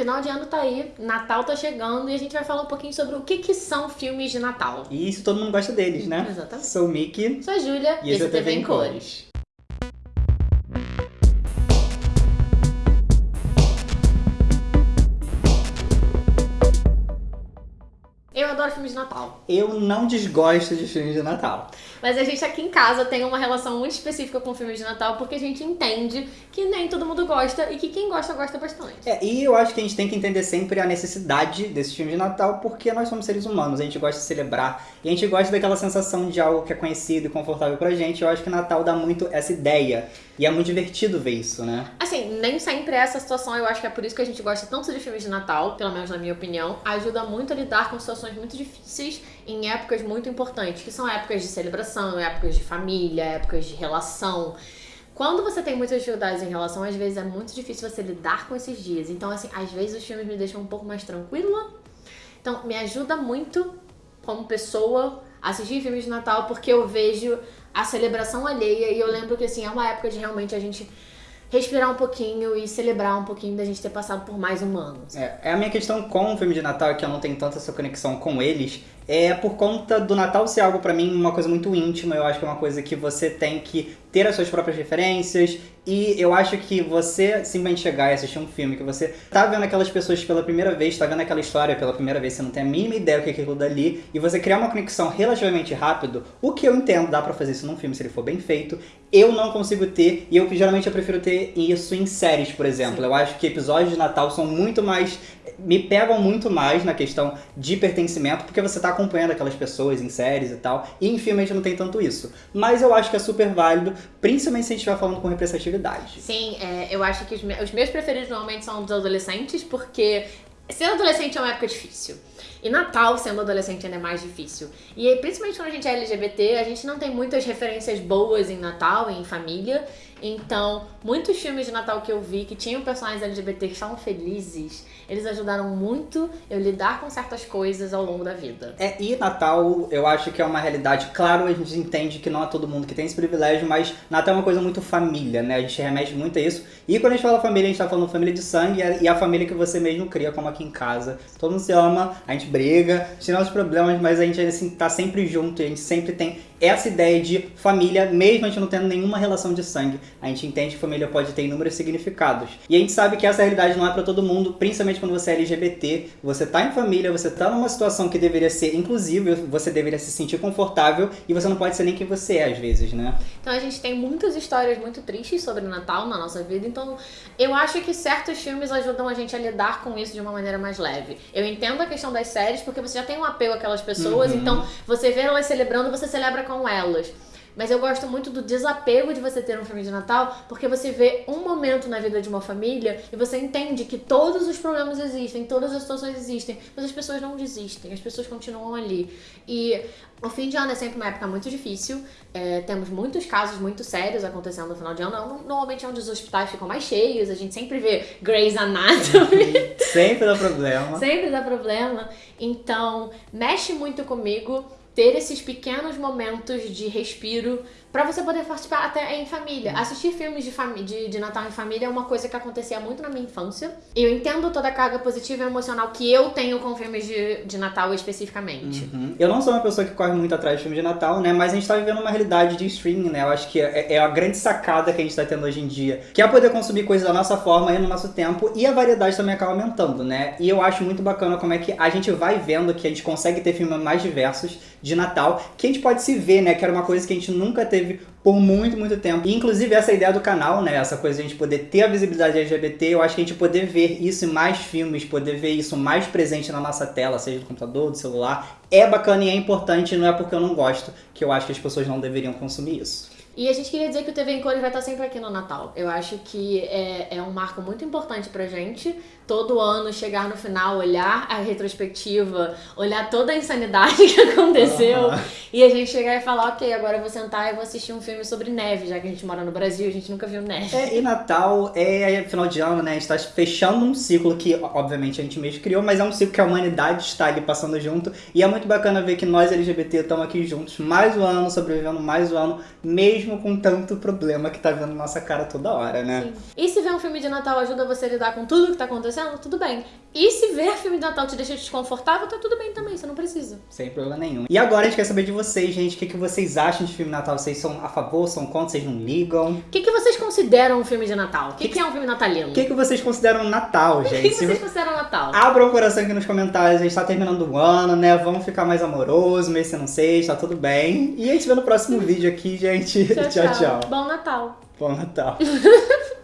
Final de ano tá aí, Natal tá chegando e a gente vai falar um pouquinho sobre o que, que são filmes de Natal. E isso todo mundo gosta deles, né? Exatamente. Sou o Mickey. Sou a Júlia E esse é o TV em Cores. Eu adoro filmes de Natal. Eu não desgosto de filmes de Natal. Mas a gente aqui em casa tem uma relação muito específica com filmes de Natal porque a gente entende que nem todo mundo gosta e que quem gosta, gosta bastante. É, e eu acho que a gente tem que entender sempre a necessidade desses filmes de Natal, porque nós somos seres humanos, a gente gosta de celebrar e a gente gosta daquela sensação de algo que é conhecido e confortável pra gente. Eu acho que Natal dá muito essa ideia e é muito divertido ver isso, né? Assim, nem sempre é essa situação, eu acho que é por isso que a gente gosta tanto de filmes de Natal, pelo menos na minha opinião. Ajuda muito a lidar com situações muito difíceis em épocas muito importantes, que são épocas de celebração, épocas de família, épocas de relação. Quando você tem muitas dificuldades em relação, às vezes é muito difícil você lidar com esses dias. Então, assim, às vezes os filmes me deixam um pouco mais tranquila. Então, me ajuda muito como pessoa assistir filmes de Natal, porque eu vejo a celebração alheia e eu lembro que, assim, é uma época de realmente a gente respirar um pouquinho e celebrar um pouquinho da gente ter passado por mais um ano. É, é a minha questão com o filme de Natal, é que eu não tenho tanta essa conexão com eles, é por conta do Natal ser algo pra mim uma coisa muito íntima, eu acho que é uma coisa que você tem que ter as suas próprias referências e eu acho que você simplesmente chegar e assistir um filme que você tá vendo aquelas pessoas pela primeira vez, tá vendo aquela história pela primeira vez, você não tem a mínima ideia do que é aquilo dali e você criar uma conexão relativamente rápido, o que eu entendo, dá pra fazer isso num filme se ele for bem feito, eu não consigo ter e eu geralmente eu prefiro ter isso em séries, por exemplo. Sim. Eu acho que episódios de Natal são muito mais me pegam muito mais na questão de pertencimento, porque você tá acompanhando aquelas pessoas em séries e tal, e em filme a gente não tem tanto isso. Mas eu acho que é super válido, principalmente se a gente estiver falando com representatividade. Sim, é, eu acho que os, me- os meus preferidos normalmente são dos adolescentes, porque ser adolescente é uma época difícil. E Natal, sendo adolescente, ainda é mais difícil. E aí, principalmente quando a gente é LGBT, a gente não tem muitas referências boas em Natal em família. Então, muitos filmes de Natal que eu vi que tinham personagens LGBT que estavam felizes, eles ajudaram muito eu lidar com certas coisas ao longo da vida. É, e Natal, eu acho que é uma realidade. Claro, a gente entende que não é todo mundo que tem esse privilégio, mas Natal é uma coisa muito família, né? A gente remete muito a isso. E quando a gente fala família, a gente tá falando família de sangue e a- e a família que você mesmo cria, como aqui em casa. Todo mundo se ama, a gente briga, tem nossos problemas, mas a gente assim, tá sempre junto e a gente sempre tem essa ideia de família, mesmo a gente não tendo nenhuma relação de sangue. A gente entende que família pode ter inúmeros significados. E a gente sabe que essa realidade não é pra todo mundo, principalmente quando você é LGBT, você tá em família, você tá numa situação que deveria ser inclusiva, você deveria se sentir confortável e você não pode ser nem quem você é às vezes, né? Então a gente tem muitas histórias muito tristes sobre Natal na nossa vida, então eu acho que certos filmes ajudam a gente a lidar com isso de uma maneira mais leve. Eu entendo a questão das séries, porque você já tem um apego àquelas pessoas, Uhum. então você vê elas celebrando, você celebra com elas. Mas eu gosto muito do desapego de você ter um filme de Natal, porque você vê um momento na vida de uma família e você entende que todos os problemas existem, todas as situações existem, mas as pessoas não desistem, as pessoas continuam ali. E o fim de ano é sempre uma época muito difícil, é, temos muitos casos muito sérios acontecendo no final de ano. No- Normalmente é onde os hospitais ficam mais cheios, a gente sempre vê Grey's Anatomy. Sempre dá problema. Sempre dá problema. Então, mexe muito comigo ter esses pequenos momentos de respiro pra você poder participar até em família. Assistir filmes de, de, de Natal em família é uma coisa que acontecia muito na minha infância. Eu entendo toda a carga positiva e emocional que eu tenho com filmes de, de Natal especificamente. Uhum. Eu não sou uma pessoa que corre muito atrás de filme de Natal, né? Mas a gente tá vivendo uma realidade de streaming, né? Eu acho que é, é a grande sacada que a gente tá tendo hoje em dia. Que é poder consumir coisas da nossa forma e no nosso tempo. E a variedade também acaba aumentando, né? E eu acho muito bacana como é que a gente vai vendo que a gente consegue ter filmes mais diversos de Natal. Que a gente pode se ver, né? Que era uma coisa que a gente nunca teve por muito, muito tempo. E inclusive essa ideia do canal, né? Essa coisa de a gente poder ter a visibilidade LGBT, eu acho que a gente poder ver isso em mais filmes, poder ver isso mais presente na nossa tela, seja do computador, do celular, é bacana e é importante, não é porque eu não gosto que eu acho que as pessoas não deveriam consumir isso. E a gente queria dizer que o TV em Cores vai estar sempre aqui no Natal. Eu acho que é, é um marco muito importante pra gente. Todo ano chegar no final, olhar a retrospectiva, olhar toda a insanidade que aconteceu Aham. E a gente chegar e falar, ok, agora eu vou sentar e vou assistir um filme sobre neve, já que a gente mora no Brasil, a gente nunca viu neve. É, e Natal é final de ano, né? A gente tá fechando um ciclo que, obviamente, a gente mesmo criou, mas é um ciclo que a humanidade está ali passando junto. E é muito bacana ver que nós, LGBT, estamos aqui juntos mais um ano, sobrevivendo mais um ano, mesmo com tanto problema que tá vendo nossa cara toda hora, né? Sim. E se ver um filme de Natal ajuda você a lidar com tudo que tá acontecendo, tudo bem. E se ver filme de Natal te deixa desconfortável, tá tudo bem também, você não precisa. Sem problema nenhum. E agora a gente quer saber de vocês, gente. O que, que vocês acham de filme de Natal? Vocês são a favor, são contra, vocês não ligam? O que, que vocês consideram um filme de Natal? O que, que, é um filme natalino? O que, que vocês consideram Natal, O gente? que, que vocês vo- consideram Natal? Abram o coração aqui nos comentários, a gente tá terminando o ano, né? Vamos ficar mais amoroso, mês se não sei, tá tudo bem. E a gente vê no próximo vídeo aqui, gente. tchau. tchau. Bom Natal. Bom Natal.